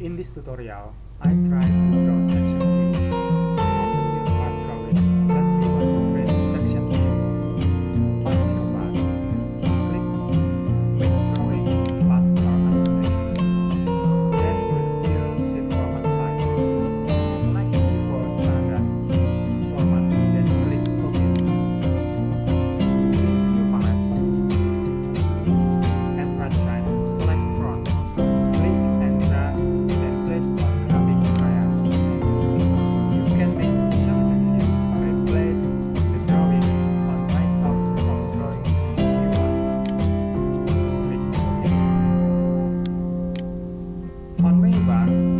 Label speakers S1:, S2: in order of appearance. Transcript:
S1: In this tutorial, I try to Click